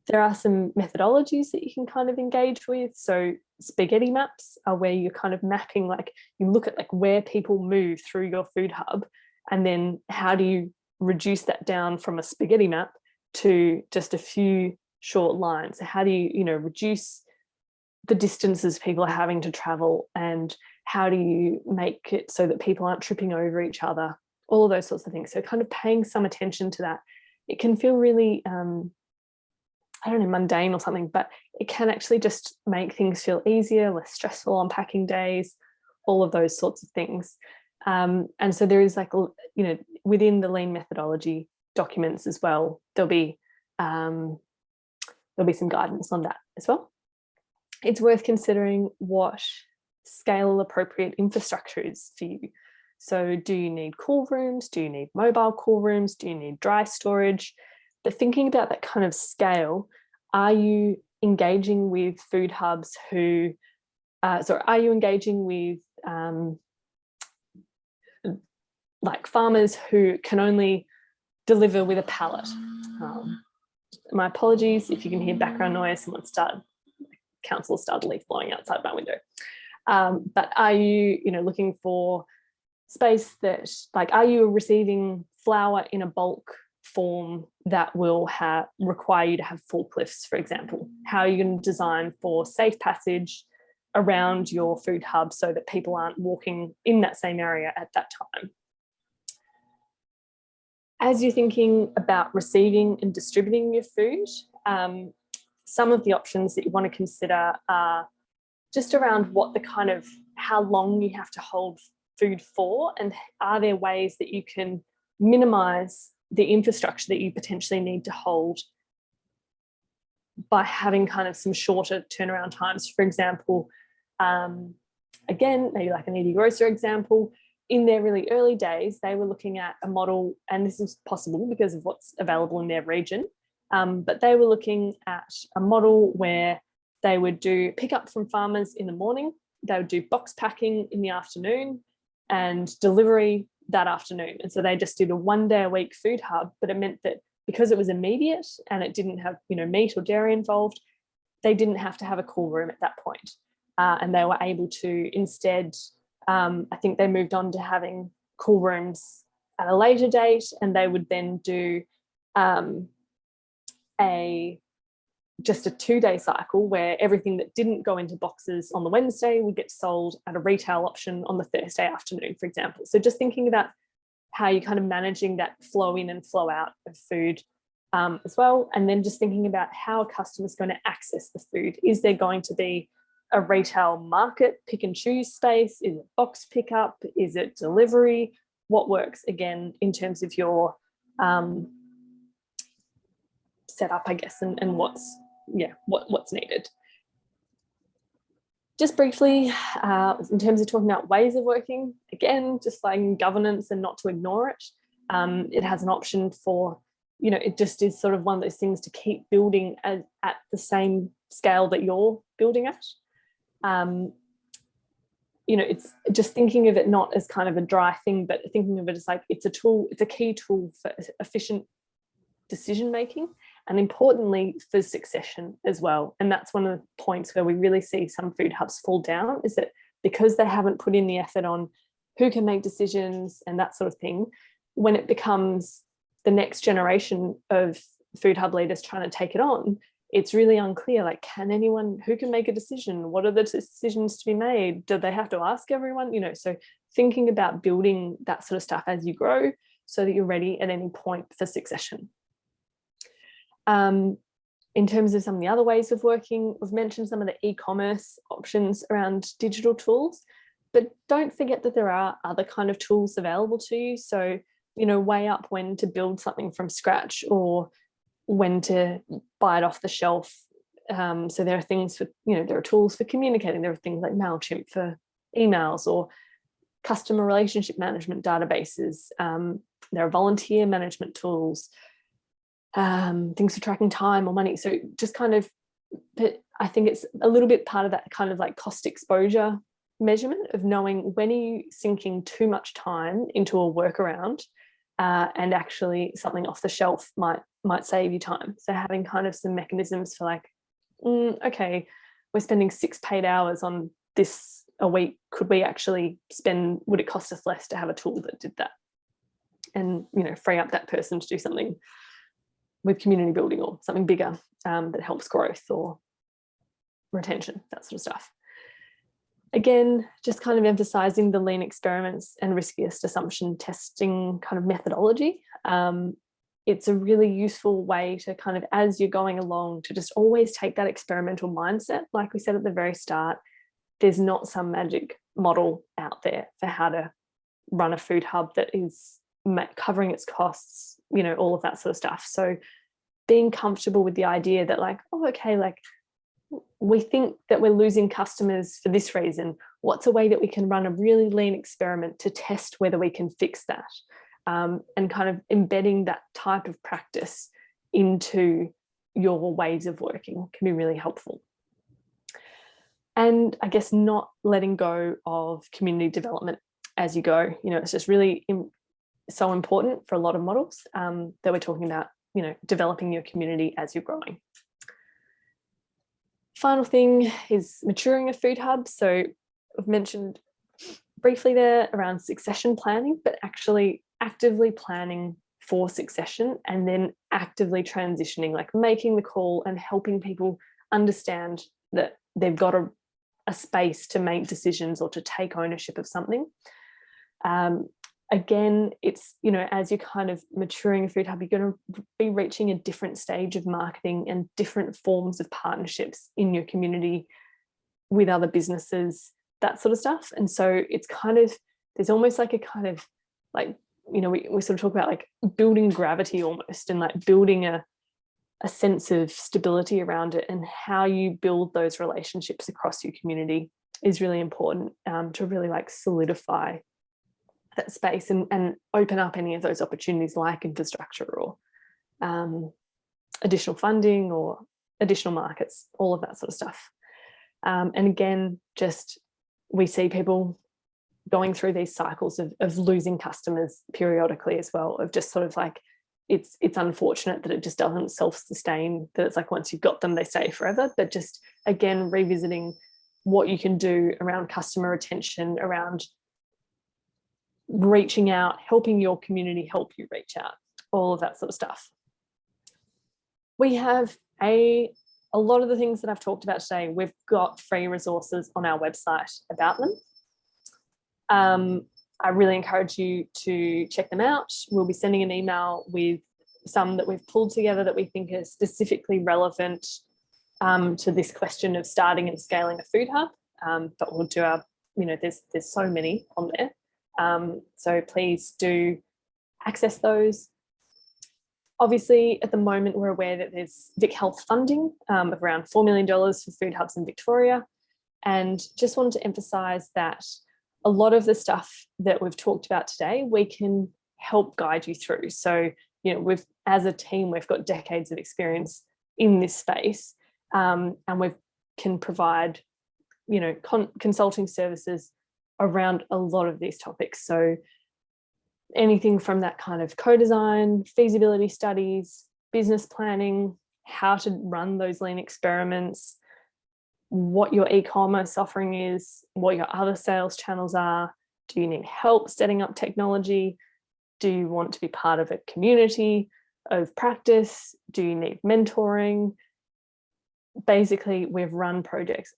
There are some methodologies that you can kind of engage with. So spaghetti maps are where you're kind of mapping, like you look at like where people move through your food hub and then how do you reduce that down from a spaghetti map to just a few short lines. How do you, you know, reduce the distances people are having to travel and how do you make it so that people aren't tripping over each other, all of those sorts of things. So kind of paying some attention to that. It can feel really um, I don't know, mundane or something, but it can actually just make things feel easier, less stressful on packing days, all of those sorts of things. Um, and so there is like, you know, within the lean methodology documents as well, there'll be, um, there'll be some guidance on that as well. It's worth considering what scale appropriate infrastructure is for you. So do you need cool rooms? Do you need mobile cool rooms? Do you need dry storage? But thinking about that kind of scale, are you engaging with food hubs who, uh, are you engaging with um, like farmers who can only deliver with a pallet? Um, my apologies if you can hear background noise, someone started, council started leaf blowing outside my window. Um, but are you, you know, looking for space that, like, are you receiving flour in a bulk form that will have require you to have forklifts, for example. How are you going to design for safe passage around your food hub so that people aren't walking in that same area at that time. As you're thinking about receiving and distributing your food, um, some of the options that you want to consider are just around what the kind of how long you have to hold food for and are there ways that you can minimize the infrastructure that you potentially need to hold by having kind of some shorter turnaround times. For example, um, again, maybe like an Eddie Grocer example, in their really early days, they were looking at a model, and this is possible because of what's available in their region, um, but they were looking at a model where they would do pickup from farmers in the morning, they would do box packing in the afternoon and delivery that afternoon. And so they just did a one day a week food hub, but it meant that because it was immediate and it didn't have you know meat or dairy involved, they didn't have to have a cool room at that point. Uh, and they were able to instead, um, I think they moved on to having cool rooms at a later date and they would then do um, a just a two day cycle where everything that didn't go into boxes on the Wednesday would get sold at a retail option on the Thursday afternoon, for example. So just thinking about how you're kind of managing that flow in and flow out of food um, as well. And then just thinking about how a customer is going to access the food. Is there going to be a retail market pick and choose space? Is it box pickup? Is it delivery? What works again in terms of your um, setup, I guess, and, and what's yeah, what, what's needed. Just briefly, uh, in terms of talking about ways of working, again, just like governance and not to ignore it. Um, it has an option for, you know, it just is sort of one of those things to keep building at, at the same scale that you're building at. Um, you know, it's just thinking of it not as kind of a dry thing, but thinking of it as like it's a tool, it's a key tool for efficient decision making and importantly for succession as well. And that's one of the points where we really see some food hubs fall down is that because they haven't put in the effort on who can make decisions and that sort of thing, when it becomes the next generation of food hub leaders trying to take it on, it's really unclear, like, can anyone, who can make a decision? What are the decisions to be made? Do they have to ask everyone? You know, so thinking about building that sort of stuff as you grow so that you're ready at any point for succession. Um, in terms of some of the other ways of working, we've mentioned some of the e-commerce options around digital tools, but don't forget that there are other kind of tools available to you. So, you know, weigh up when to build something from scratch or when to buy it off the shelf. Um, so there are things for, you know, there are tools for communicating. There are things like MailChimp for emails or customer relationship management databases. Um, there are volunteer management tools um, things for tracking time or money. So just kind of, but I think it's a little bit part of that kind of like cost exposure measurement of knowing when are you sinking too much time into a workaround uh, and actually something off the shelf might might save you time. So having kind of some mechanisms for like, mm, okay, we're spending six paid hours on this a week. Could we actually spend, would it cost us less to have a tool that did that? And, you know, free up that person to do something with community building or something bigger um, that helps growth or retention, that sort of stuff. Again, just kind of emphasizing the lean experiments and riskiest assumption testing kind of methodology. Um, it's a really useful way to kind of, as you're going along, to just always take that experimental mindset. Like we said at the very start, there's not some magic model out there for how to run a food hub that is covering its costs, you know, all of that sort of stuff. So being comfortable with the idea that like, oh, okay, like we think that we're losing customers for this reason. What's a way that we can run a really lean experiment to test whether we can fix that? Um, and kind of embedding that type of practice into your ways of working can be really helpful. And I guess not letting go of community development as you go. You know, it's just really so important for a lot of models um, that we're talking about, you know, developing your community as you're growing. Final thing is maturing a food hub. So I've mentioned briefly there around succession planning, but actually actively planning for succession and then actively transitioning, like making the call and helping people understand that they've got a, a space to make decisions or to take ownership of something. Um, again, it's, you know, as you're kind of maturing a food hub, you're going to be reaching a different stage of marketing and different forms of partnerships in your community with other businesses, that sort of stuff. And so it's kind of there's almost like a kind of like, you know, we, we sort of talk about like building gravity almost and like building a, a sense of stability around it and how you build those relationships across your community is really important um, to really like solidify that space and, and open up any of those opportunities like infrastructure or um, additional funding or additional markets, all of that sort of stuff. Um, and again, just we see people going through these cycles of, of losing customers periodically as well, of just sort of like, it's it's unfortunate that it just doesn't self-sustain, that it's like once you've got them, they stay forever, but just again, revisiting what you can do around customer retention, around reaching out, helping your community help you reach out, all of that sort of stuff. We have a, a lot of the things that I've talked about today, we've got free resources on our website about them. Um, I really encourage you to check them out. We'll be sending an email with some that we've pulled together that we think are specifically relevant um, to this question of starting and scaling a food hub. Um, but we'll do our, you know, there's there's so many on there. Um, so please do access those. Obviously, at the moment, we're aware that there's Vic Health funding um, of around $4 million for food hubs in Victoria. And just wanted to emphasize that a lot of the stuff that we've talked about today, we can help guide you through. So, you know, we've, as a team, we've got decades of experience in this space um, and we can provide, you know, consulting services around a lot of these topics. So anything from that kind of co-design, feasibility studies, business planning, how to run those lean experiments, what your e-commerce offering is, what your other sales channels are. Do you need help setting up technology? Do you want to be part of a community of practice? Do you need mentoring? Basically, we've run projects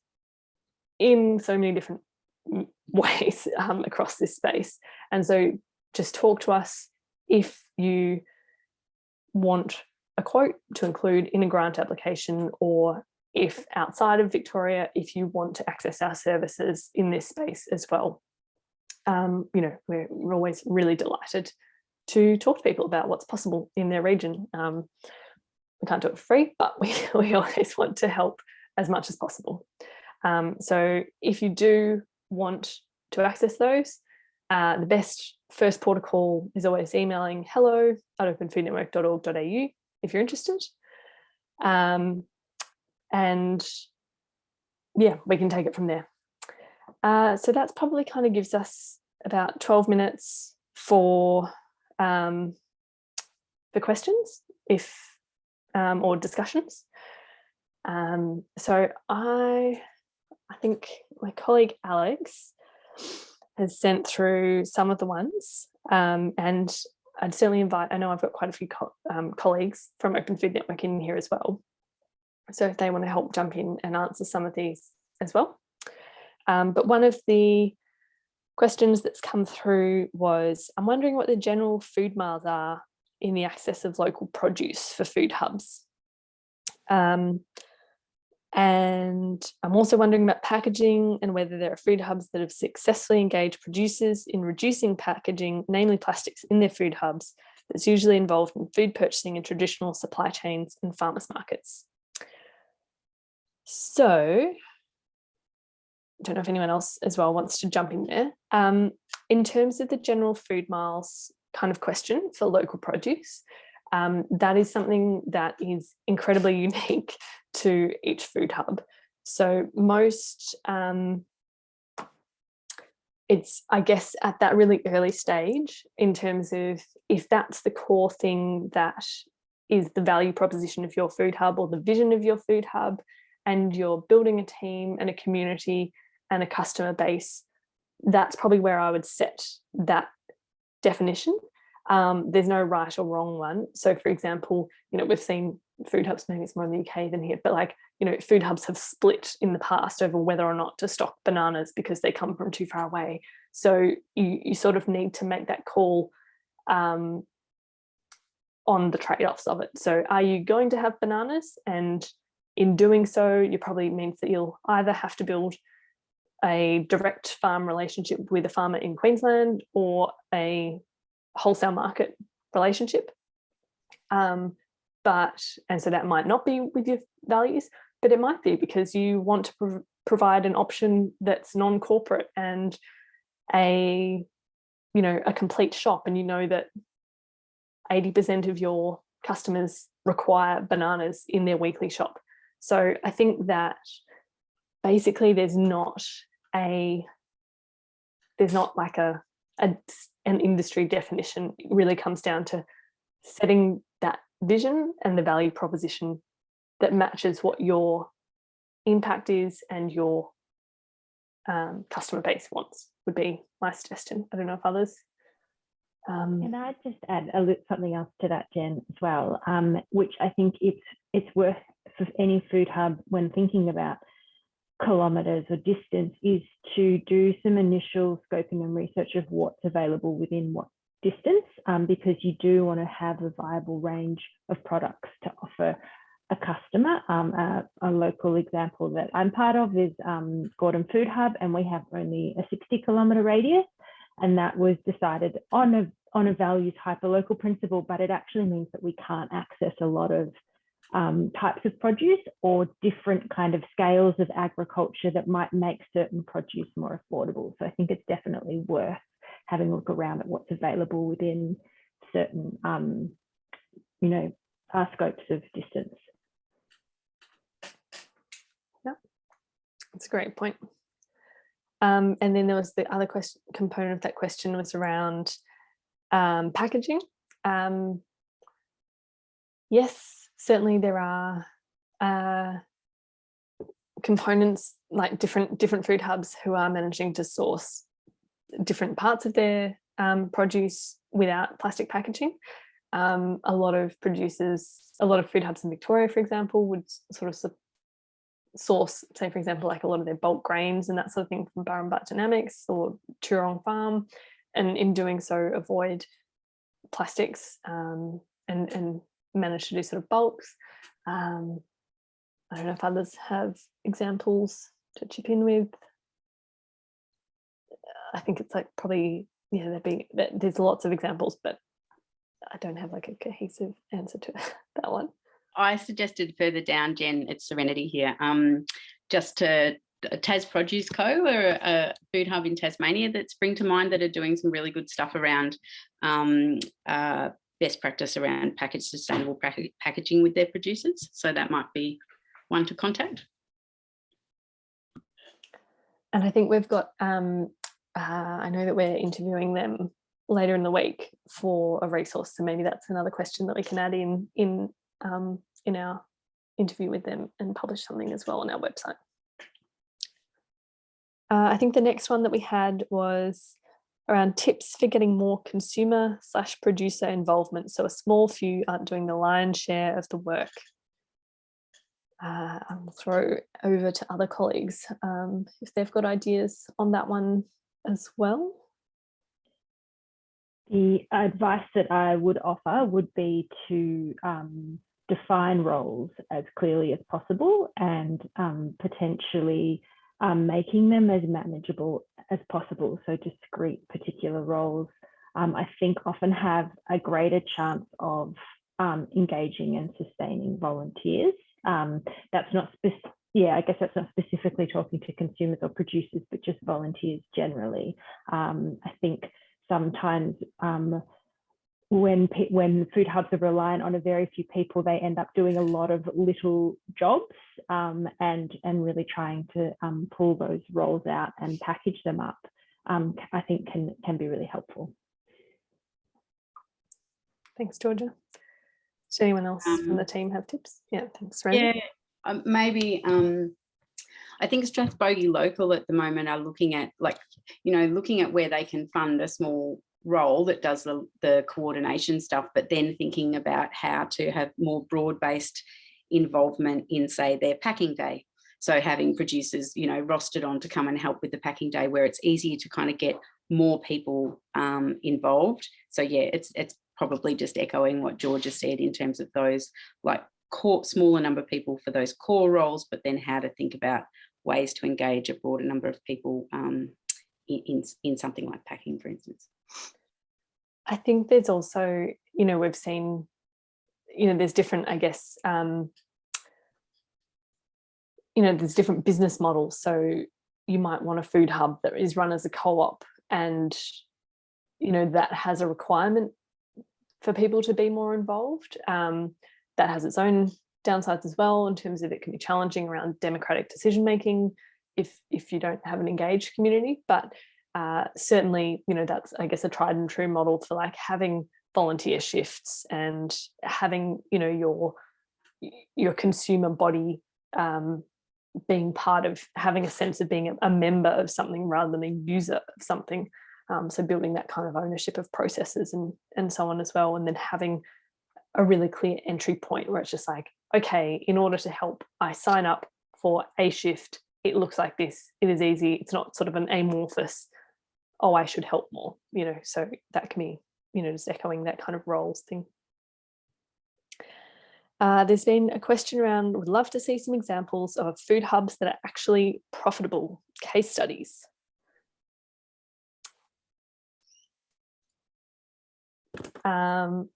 in so many different ways um, across this space. And so just talk to us if you want a quote to include in a grant application or if outside of Victoria, if you want to access our services in this space as well. Um, you know, we're, we're, always really delighted to talk to people about what's possible in their region. Um, we can't do it free, but we, we always want to help as much as possible. Um, so if you do want to access those, uh, the best first call is always emailing hello at openfoodnetwork.org.au if you're interested. Um, and yeah, we can take it from there. Uh, so that's probably kind of gives us about 12 minutes for um, the questions if um, or discussions. Um, so I I think my colleague Alex has sent through some of the ones um, and I'd certainly invite, I know I've got quite a few co um, colleagues from Open Food Network in here as well. So if they want to help jump in and answer some of these as well. Um, but one of the questions that's come through was, I'm wondering what the general food miles are in the access of local produce for food hubs. Um, and I'm also wondering about packaging and whether there are food hubs that have successfully engaged producers in reducing packaging, namely plastics in their food hubs, that's usually involved in food purchasing in traditional supply chains and farmers markets. So, I don't know if anyone else as well wants to jump in there. Um, in terms of the general food miles kind of question for local produce, um, that is something that is incredibly unique to each food hub. So most, um, it's, I guess, at that really early stage in terms of if that's the core thing that is the value proposition of your food hub or the vision of your food hub, and you're building a team and a community and a customer base, that's probably where I would set that definition. Um, there's no right or wrong one. So for example, you know, we've seen food hubs, maybe it's more in the UK than here, but like, you know, food hubs have split in the past over whether or not to stock bananas because they come from too far away. So you, you sort of need to make that call um, on the trade-offs of it. So are you going to have bananas? And in doing so, you probably means that you'll either have to build a direct farm relationship with a farmer in Queensland or a wholesale market relationship. Um, but, and so that might not be with your values, but it might be because you want to prov provide an option that's non-corporate and a, you know, a complete shop and you know that 80% of your customers require bananas in their weekly shop. So I think that basically there's not a, there's not like a, a an industry definition. It really comes down to setting that vision and the value proposition that matches what your impact is and your um, customer base wants would be my suggestion. I don't know if others. Um, Can I just add a little, something else to that, Jen, as well, um, which I think it's it's worth for any food hub when thinking about kilometres or distance is to do some initial scoping and research of what's available within what distance, um, because you do want to have a viable range of products to offer a customer. Um, a, a, local example that I'm part of is um, Gordon Food Hub, and we have only a 60 kilometre radius, and that was decided on a on a values hyperlocal principle, but it actually means that we can't access a lot of um, types of produce or different kind of scales of agriculture that might make certain produce more affordable. So I think it's definitely worth having a look around at what's available within certain, um, you know, uh, scopes of distance. Yep, that's a great point. Um, and then there was the other question component of that question was around um, packaging. Um, yes, certainly there are uh, components like different different food hubs who are managing to source different parts of their um, produce without plastic packaging. Um, a lot of producers, a lot of food hubs in Victoria, for example, would sort of source, say, for example, like a lot of their bulk grains and that sort of thing from Burrum Biodynamics or Tuerong Farm. And in doing so, avoid plastics um, and, and managed to do sort of bulks. Um, I don't know if others have examples to chip in with. I think it's like probably, yeah, there'd be, there's lots of examples, but I don't have like a cohesive answer to that one. I suggested further down, Jen, it's Serenity here, um, just to Tas Produce Co. or a food hub in Tasmania that spring to mind that are doing some really good stuff around um, uh, best practice around package sustainable packaging with their producers. So that might be one to contact. And I think we've got, um, uh, I know that we're interviewing them later in the week for a resource. So maybe that's another question that we can add in in um, in our interview with them and publish something as well on our website. Uh, I think the next one that we had was around tips for getting more consumer slash producer involvement. So a small few aren't doing the lion's share of the work. Uh, I'll throw over to other colleagues um, if they've got ideas on that one as well. The advice that I would offer would be to um, define roles as clearly as possible and um, potentially um, making them as manageable as possible. So discrete particular roles, um, I think often have a greater chance of um, engaging and sustaining volunteers. Um, that's not specific. yeah, I guess that's not specifically talking to consumers or producers, but just volunteers generally. Um, I think sometimes um, when when food hubs are reliant on a very few people, they end up doing a lot of little jobs um, and and really trying to um, pull those roles out and package them up. Um, I think can can be really helpful. Thanks, Georgia. Does anyone else from um, the team have tips? Yeah, thanks, Randy. Yeah, um, maybe. Um, I think Strathbogie Local at the moment are looking at like, you know, looking at where they can fund a small role that does the, the coordination stuff, but then thinking about how to have more broad-based involvement in, say, their packing day. So having producers, you know, rostered on to come and help with the packing day where it's easier to kind of get more people um, involved. So yeah, it's it's probably just echoing what Georgia said in terms of those like core, smaller number of people for those core roles, but then how to think about ways to engage a broader number of people um, in, in, in something like packing, for instance. I think there's also, you know, we've seen, you know, there's different, I guess, um, you know, there's different business models. So you might want a food hub that is run as a co-op and, you know, that has a requirement for people to be more involved. Um, that has its own downsides as well in terms of it can be challenging around democratic decision making if if you don't have an engaged community. But uh, certainly, you know, that's I guess a tried and true model for like having volunteer shifts and having, you know, your your consumer body um, being part of having a sense of being a, member of something rather than a user of something. Um, so building that kind of ownership of processes and and so on as well, and then having a really clear entry point where it's just like, okay, in order to help, I sign up for a shift. It looks like this. It is easy. It's not sort of an amorphous, oh, I should help more, you know, so that can be, you know, just echoing that kind of roles thing. Uh, there's been a question around, would love to see some examples of food hubs that are actually profitable case studies. Um,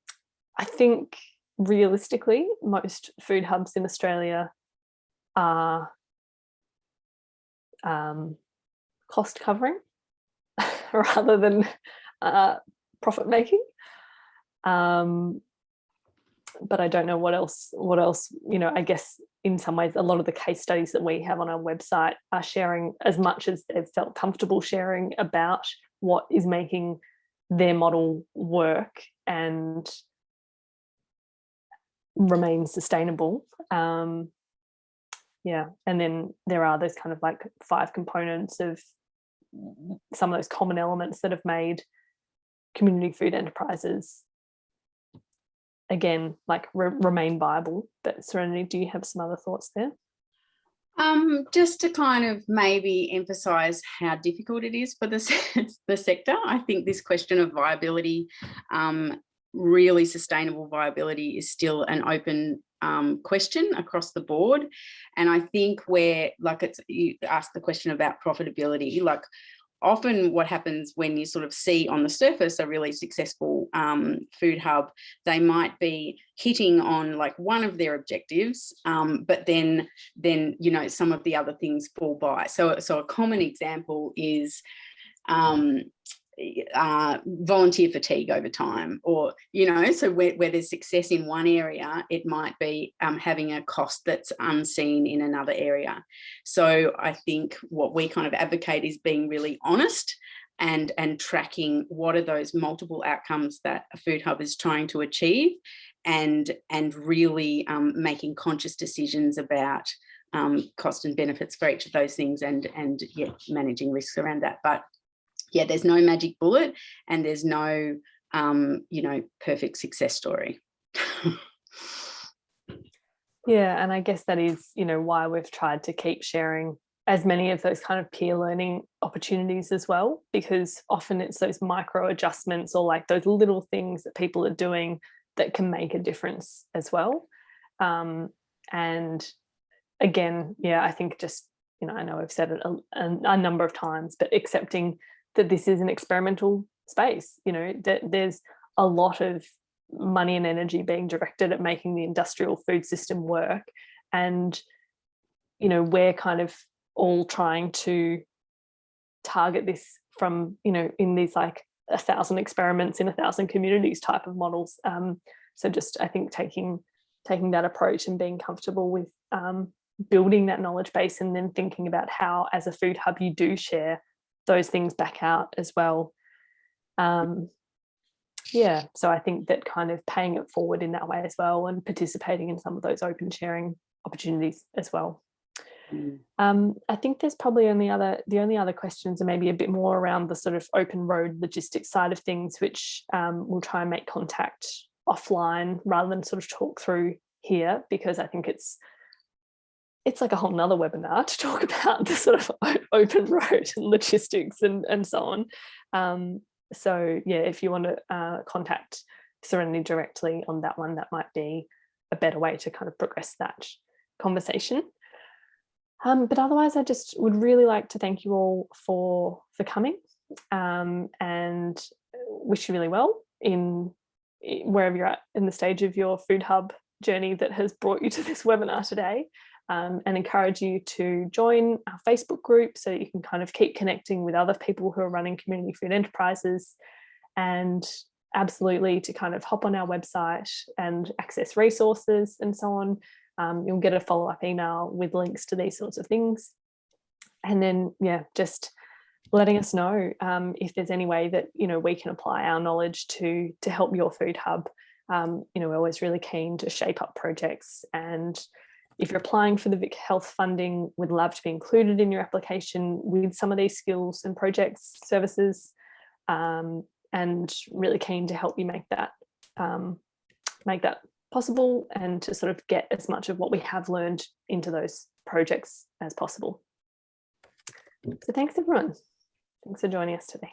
I think realistically, most food hubs in Australia are um, cost covering rather than uh, profit making. Um, but I don't know what else, what else, you know, I guess in some ways, a lot of the case studies that we have on our website are sharing as much as they've felt comfortable sharing about what is making their model work and remain sustainable. Um, yeah, and then there are those kind of like five components of some of those common elements that have made community food enterprises again like re remain viable but serenity do you have some other thoughts there um, just to kind of maybe emphasize how difficult it is for the, the sector. I think this question of viability um, really sustainable viability is still an open um, question across the board. And I think where, like it's, you ask the question about profitability, like often what happens when you sort of see on the surface a really successful um, food hub, they might be hitting on like one of their objectives, um, but then, then, you know, some of the other things fall by. So, so a common example is, um, uh, volunteer fatigue over time or you know so where, where, there's success in one area it might be um, having a cost that's unseen in another area. So I think what we kind of advocate is being really honest and and tracking what are those multiple outcomes that a food hub is trying to achieve and and really um, making conscious decisions about um, cost and benefits for each of those things and and yeah managing risks around that. But yeah, there's no magic bullet and there's no, um, you know, perfect success story. yeah, and I guess that is, you know, why we've tried to keep sharing as many of those kind of peer learning opportunities as well, because often it's those micro adjustments or like those little things that people are doing that can make a difference as well. Um, and again, yeah, I think just, you know, I know I've said it a, a, a number of times, but accepting that this is an experimental space, you know, that there's a lot of money and energy being directed at making the industrial food system work. And, you know, we're kind of all trying to target this from, you know, in these like a thousand experiments in a thousand communities type of models. Um, so just, I think taking taking that approach and being comfortable with um, building that knowledge base and then thinking about how as a food hub you do share those things back out as well. Um, yeah, so I think that kind of paying it forward in that way as well and participating in some of those open sharing opportunities as well. Mm. Um, I think there's probably only other the only other questions are maybe a bit more around the sort of open road logistics side of things, which um, we'll try and make contact offline rather than sort of talk through here because I think it's it's like a whole nother webinar to talk about the sort of open road and logistics and, and so on. Um, so yeah, if you want to uh, contact Serenity directly on that one, that might be a better way to kind of progress that conversation. Um, but otherwise, I just would really like to thank you all for for coming um, and wish you really well in wherever you're at in the stage of your food hub journey that has brought you to this webinar today um, and encourage you to join our Facebook group so that you can kind of keep connecting with other people who are running community food enterprises and absolutely to kind of hop on our website and access resources and so on. Um, you'll get a follow-up email with links to these sorts of things. And then, yeah, just letting us know um, if there's any way that, you know, we can apply our knowledge to, to help your food hub. Um, you know, we're always really keen to shape up projects and if you're applying for the Vic Health funding, we'd love to be included in your application with some of these skills and projects, services, um, and really keen to help you make that um, make that possible and to sort of get as much of what we have learned into those projects as possible. So thanks everyone. Thanks for joining us today.